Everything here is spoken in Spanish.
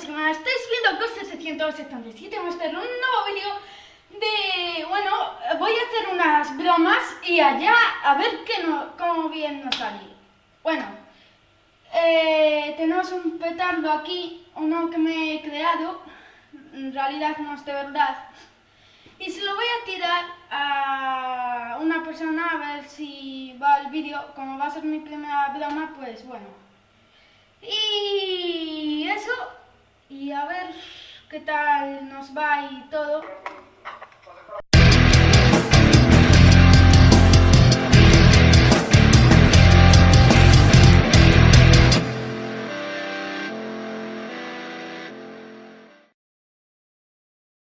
chicos y más, estáis viendo Ghost 777, vamos a hacer un nuevo vídeo de, bueno, voy a hacer unas bromas y allá a ver qué no, cómo bien nos sale. Bueno, eh, tenemos un petardo aquí, uno que me he creado, en realidad no es de verdad, y se lo voy a tirar a una persona a ver si va el vídeo, como va a ser mi primera broma, pues bueno. Y y a ver qué tal nos va y todo.